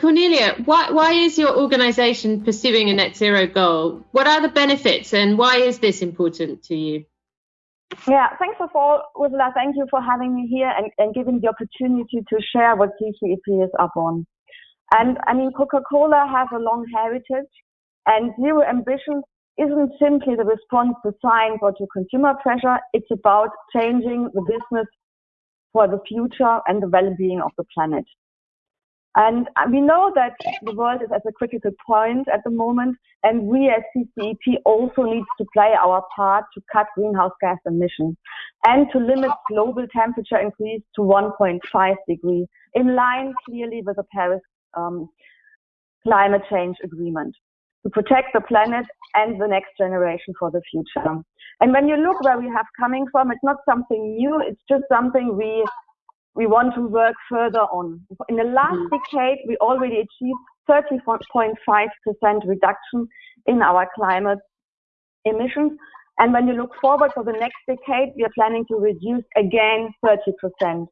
Cornelia, why, why is your organization pursuing a net zero goal? What are the benefits and why is this important to you? Yeah, thanks of all, Ursula. Thank you for having me here and, and giving the opportunity to share what CCEP is up on. And I mean, Coca-Cola has a long heritage and zero ambitions isn't simply the response to science or to consumer pressure. It's about changing the business for the future and the well-being of the planet. And we know that the world is at a critical point at the moment, and we as CCEP also need to play our part to cut greenhouse gas emissions and to limit global temperature increase to 1.5 degrees, in line clearly with the Paris um, climate change agreement to protect the planet and the next generation for the future. And when you look where we have coming from, it's not something new. It's just something we we want to work further on. In the last mm-hmm. decade, we already achieved 30.5% reduction in our climate emissions. And when you look forward for the next decade, we are planning to reduce again 30%.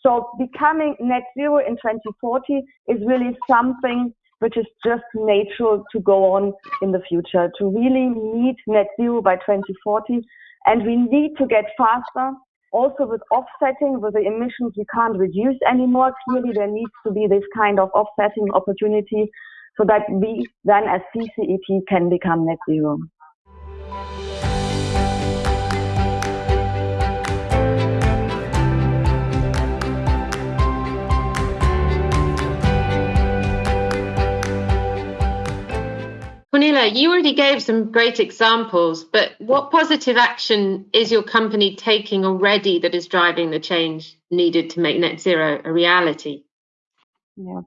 So becoming net zero in 2040 is really something which is just natural to go on in the future, to really meet net zero by 2040. And we need to get faster. Also with offsetting, with the emissions we can't reduce anymore, clearly there needs to be this kind of offsetting opportunity so that we then as CCEP can become net zero. Cornelia, you already gave some great examples, but what positive action is your company taking already that is driving the change needed to make net zero a reality? Yeah.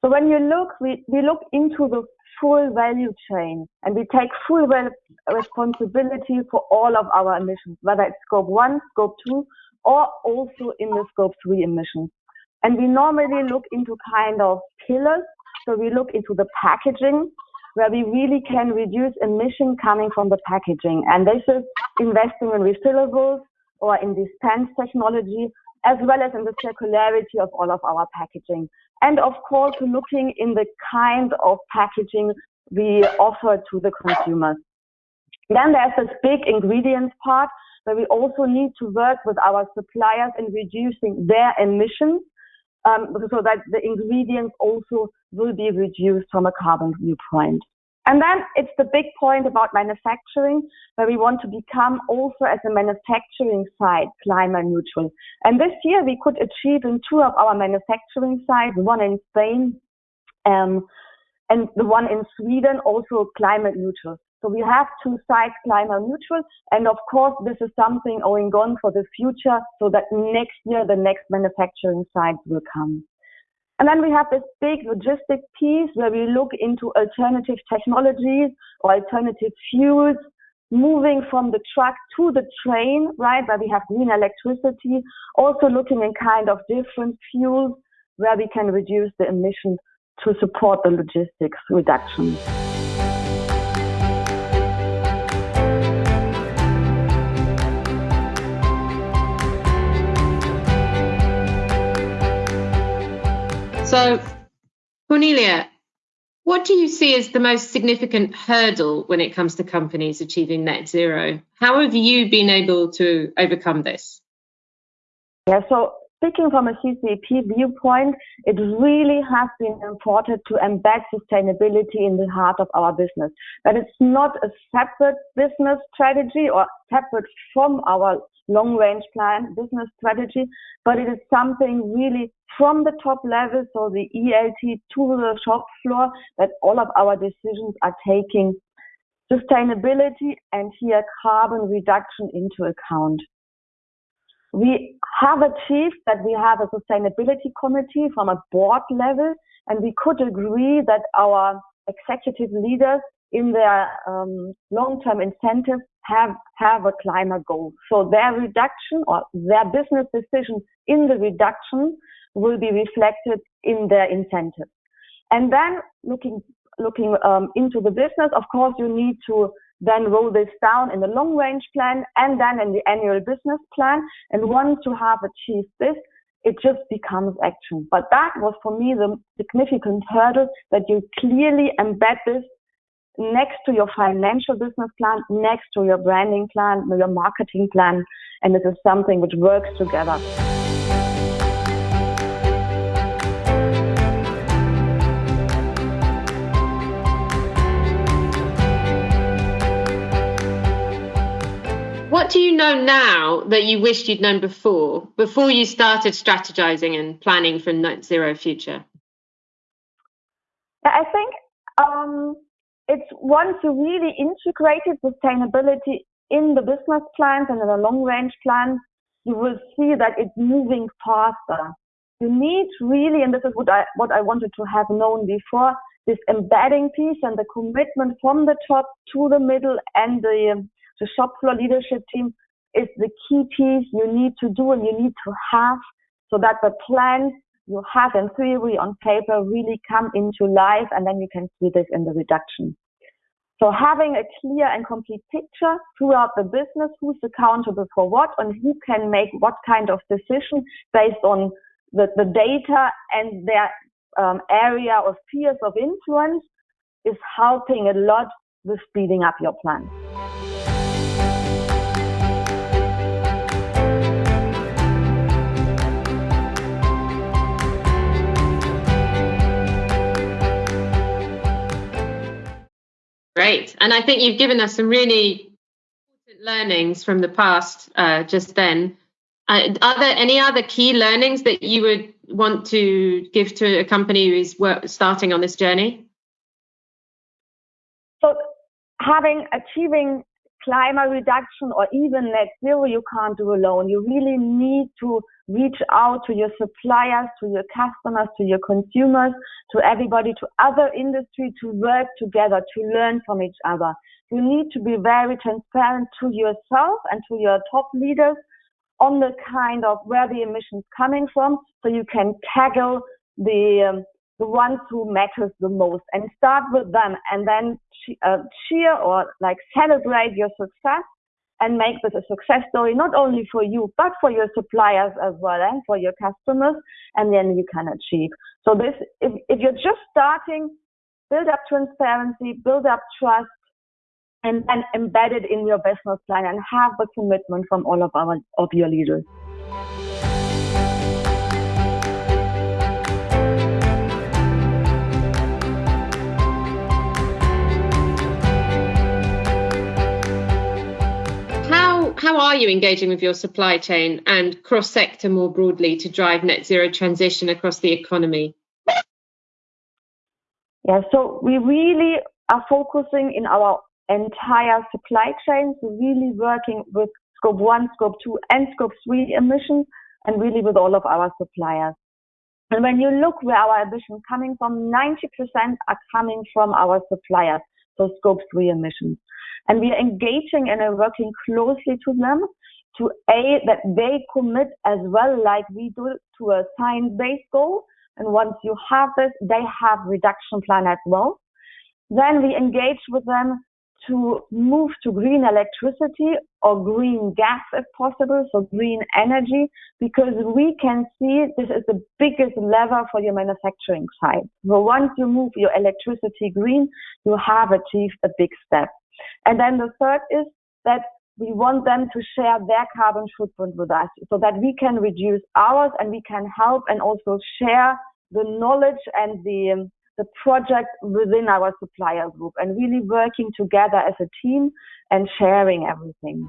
So when you look, we, we look into the full value chain and we take full responsibility for all of our emissions, whether it's scope one, scope two, or also in the scope three emissions. And we normally look into kind of pillars. So we look into the packaging, where we really can reduce emission coming from the packaging. And this is investing in refillables or in dispense technology, as well as in the circularity of all of our packaging. And of course, looking in the kind of packaging we offer to the consumers. Then there's this big ingredients part where we also need to work with our suppliers in reducing their emissions um, so that the ingredients also will be reduced from a carbon viewpoint. And then it's the big point about manufacturing, where we want to become also as a manufacturing site climate neutral. And this year we could achieve in two of our manufacturing sites, one in Spain um, and the one in Sweden, also climate neutral. So we have two sites climate neutral. And of course, this is something going on for the future so that next year the next manufacturing sites will come. And then we have this big logistic piece where we look into alternative technologies or alternative fuels, moving from the truck to the train, right, where we have green electricity, also looking in kind of different fuels where we can reduce the emissions to support the logistics reduction. So, Cornelia, what do you see as the most significant hurdle when it comes to companies achieving net zero? How have you been able to overcome this? Yeah, so speaking from a CCEP viewpoint, it really has been important to embed sustainability in the heart of our business. That it's not a separate business strategy or separate from our long range plan, business strategy, but it is something really from the top level, so the ELT to the shop floor, that all of our decisions are taking sustainability and here carbon reduction into account. We have achieved that we have a sustainability committee from a board level, and we could agree that our executive leaders in their um, long-term incentives have, have a climate goal. So their reduction or their business decisions in the reduction will be reflected in their incentives. And then looking, looking um, into the business, of course, you need to then roll this down in the long range plan and then in the annual business plan. And once you have achieved this, it just becomes action. But that was for me the significant hurdle that you clearly embed this next to your financial business plan, next to your branding plan, your marketing plan, and this is something which works together. What do you know now that you wished you'd known before, before you started strategizing and planning for net zero future? I think um, it's once you really integrated sustainability in the business plans and in the long range plans, you will see that it's moving faster. You need really, and this is what I, what I wanted to have known before, this embedding piece and the commitment from the top to the middle and the, um, the shop floor leadership team is the key piece you need to do and you need to have so that the plans you have in theory on paper really come into life and then you can see this in the reduction. So having a clear and complete picture throughout the business, who's accountable for what and who can make what kind of decision based on the, the data and their um, area of spheres of influence is helping a lot with speeding up your plan. Great. And I think you've given us some really important learnings from the past uh, just then. Uh, are there any other key learnings that you would want to give to a company who is work, starting on this journey? So, having achieving climate reduction or even net zero, you can't do alone. You really need to reach out to your suppliers, to your customers, to your consumers, to everybody, to other industry to work together, to learn from each other. You need to be very transparent to yourself and to your top leaders on the kind of where the emissions coming from so you can tackle the um, the ones who matters the most and start with them and then uh, cheer or like celebrate your success and make this a success story, not only for you, but for your suppliers as well and for your customers. And then you can achieve. So this, if, if you're just starting, build up transparency, build up trust, and then embed it in your business plan and have the commitment from all of our, of your leaders. You engaging with your supply chain and cross sector more broadly to drive net zero transition across the economy? Yeah, so we really are focusing in our entire supply chain, so really working with scope one, scope two, and scope three emissions, and really with all of our suppliers. And when you look where our emissions coming from, 90% are coming from our suppliers, so scope three emissions. And we are engaging and are working closely to them to A, that they commit as well, like we do to a science-based goal. And once you have this, they have reduction plan as well. Then we engage with them to move to green electricity or green gas if possible, so green energy, because we can see this is the biggest lever for your manufacturing side. So once you move your electricity green, you have achieved a big step. And then the third is that we want them to share their carbon footprint with us so that we can reduce ours and we can help and also share the knowledge and the, um, the project within our supplier group and really working together as a team and sharing everything.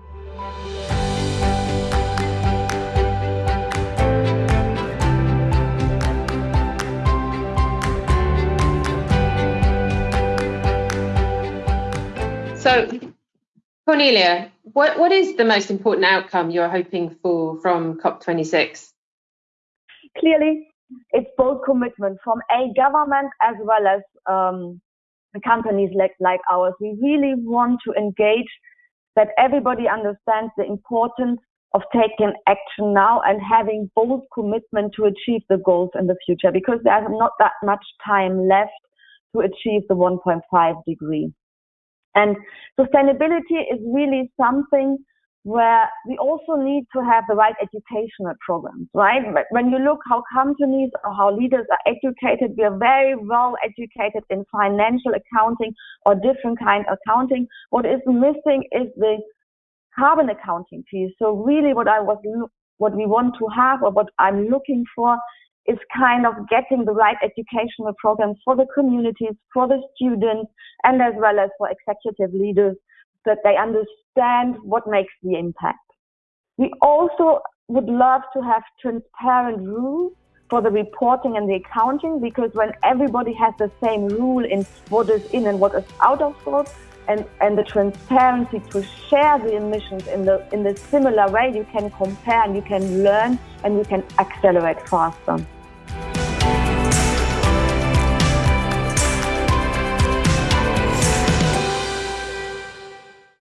So, Cornelia, what, what is the most important outcome you're hoping for from COP26? Clearly, it's both commitment from a government as well as um, companies like, like ours. We really want to engage that everybody understands the importance of taking action now and having bold commitment to achieve the goals in the future because there's not that much time left to achieve the 1.5 degree. And sustainability is really something where we also need to have the right educational programs, right? When you look how companies or how leaders are educated, we are very well educated in financial accounting or different kind of accounting. What is missing is the carbon accounting piece. So really what I was, what we want to have or what I'm looking for is kind of getting the right educational programs for the communities, for the students, and as well as for executive leaders that they understand what makes the impact. We also would love to have transparent rules for the reporting and the accounting because when everybody has the same rule in what is in and what is out of scope and, and the transparency to share the emissions in the in the similar way you can compare and you can learn and you can accelerate faster.